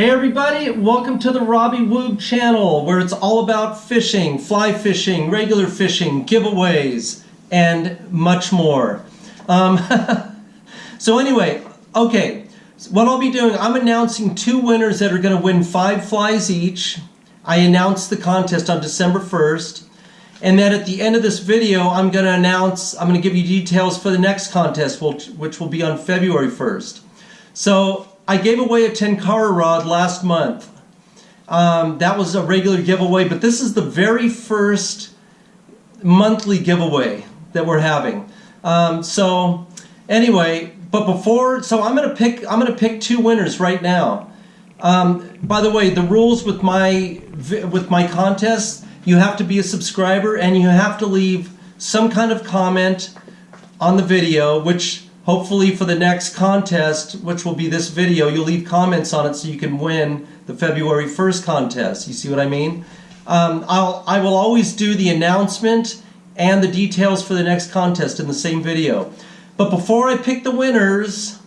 Hey everybody, welcome to the Robbie Woog channel where it's all about fishing, fly fishing, regular fishing, giveaways, and much more. Um, so anyway, okay, what I'll be doing, I'm announcing two winners that are going to win five flies each. I announced the contest on December 1st. And then at the end of this video, I'm going to announce, I'm going to give you details for the next contest, which, which will be on February 1st. So I gave away a Tenkara rod last month. Um, that was a regular giveaway, but this is the very first monthly giveaway that we're having. Um, so anyway, but before, so I'm gonna pick, I'm gonna pick two winners right now. Um, by the way, the rules with my with my contest you have to be a subscriber and you have to leave some kind of comment on the video, which hopefully for the next contest, which will be this video, you'll leave comments on it so you can win the February 1st contest. You see what I mean? Um, I'll, I will always do the announcement and the details for the next contest in the same video. But before I pick the winners,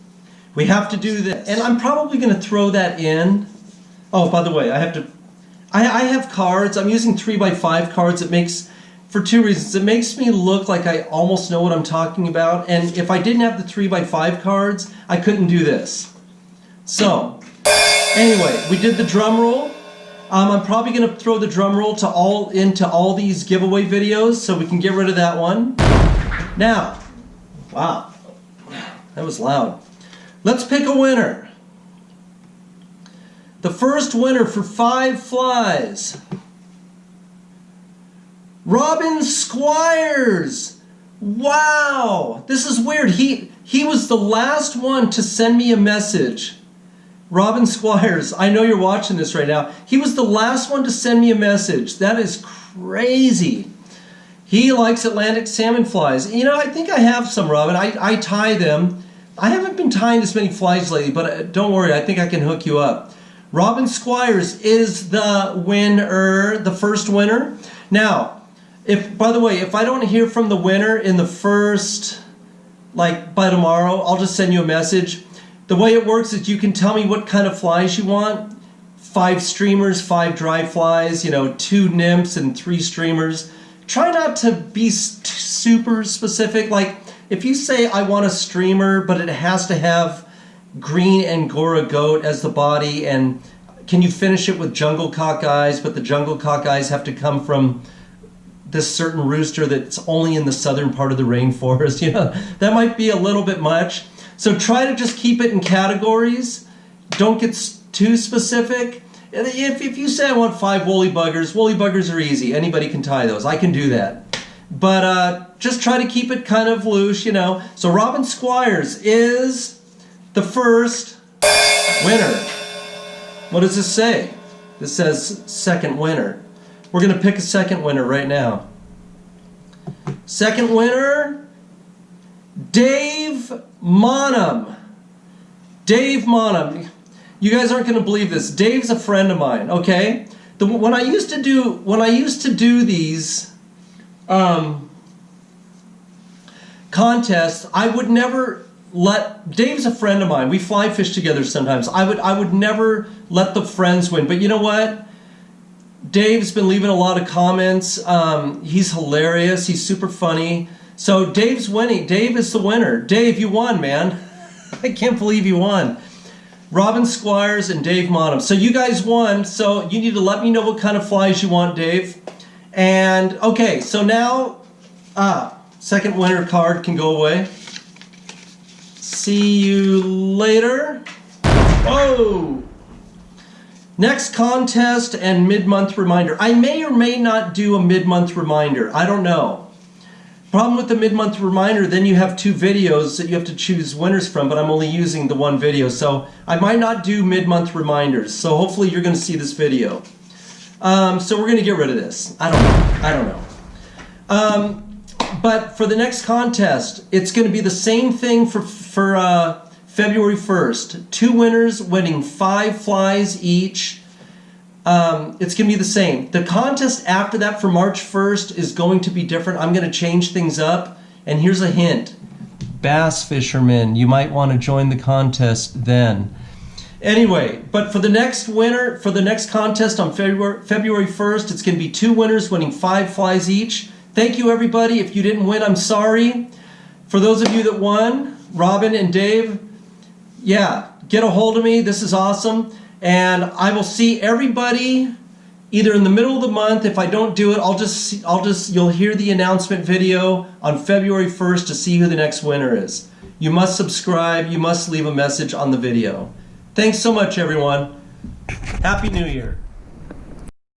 we have to do this. And I'm probably going to throw that in. Oh, by the way, I have to I, I have cards. I'm using 3 by 5 cards. It makes, for two reasons. It makes me look like I almost know what I'm talking about. And if I didn't have the 3 by 5 cards, I couldn't do this. So, anyway, we did the drum roll. Um, I'm probably going to throw the drum roll to all into all these giveaway videos so we can get rid of that one. Now, wow, that was loud. Let's pick a winner. The first winner for five flies. Robin Squires. Wow, this is weird. He he was the last one to send me a message. Robin Squires, I know you're watching this right now. He was the last one to send me a message. That is crazy. He likes Atlantic salmon flies. You know, I think I have some, Robin. I, I tie them. I haven't been tying this many flies lately, but uh, don't worry. I think I can hook you up. Robin Squires is the winner, the first winner. Now, if by the way, if I don't hear from the winner in the first, like by tomorrow, I'll just send you a message. The way it works is you can tell me what kind of flies you want. Five streamers, five dry flies, you know, two nymphs and three streamers. Try not to be super specific. Like if you say I want a streamer, but it has to have green Angora goat as the body and can you finish it with jungle cock eyes but the jungle cock eyes have to come from this certain rooster that's only in the southern part of the rainforest you know that might be a little bit much. So try to just keep it in categories. Don't get too specific. If, if you say I want five woolly buggers woolly buggers are easy. Anybody can tie those. I can do that. But uh, just try to keep it kind of loose you know. So Robin Squires is the first winner. What does this say? This says second winner. We're going to pick a second winner right now. Second winner, Dave Monum. Dave Monum. You guys aren't going to believe this. Dave's a friend of mine, okay? The, when I used to do when I used to do these um, contests, I would never let Dave's a friend of mine. We fly fish together sometimes. I would I would never let the friends win. But you know what? Dave's been leaving a lot of comments. Um, he's hilarious. He's super funny. So Dave's winning. Dave is the winner. Dave, you won, man. I can't believe you won. Robin Squires and Dave Monum. So you guys won. So you need to let me know what kind of flies you want, Dave. And okay, so now, ah, second winner card can go away. See you later. Oh! Next contest and mid-month reminder. I may or may not do a mid-month reminder. I don't know. Problem with the mid-month reminder, then you have two videos that you have to choose winners from, but I'm only using the one video. So I might not do mid-month reminders. So hopefully you're going to see this video. Um, so we're going to get rid of this. I don't know. I don't know. Um, but for the next contest, it's going to be the same thing for, for uh, February 1st. Two winners winning five flies each. Um, it's going to be the same. The contest after that for March 1st is going to be different. I'm going to change things up. And here's a hint. Bass fishermen, you might want to join the contest then. Anyway, but for the next winner, for the next contest on February, February 1st, it's going to be two winners winning five flies each. Thank you, everybody. If you didn't win, I'm sorry. For those of you that won, Robin and Dave, yeah, get a hold of me. This is awesome. And I will see everybody either in the middle of the month. If I don't do it, I'll just, I'll just, you'll hear the announcement video on February 1st to see who the next winner is. You must subscribe. You must leave a message on the video. Thanks so much, everyone. Happy New Year.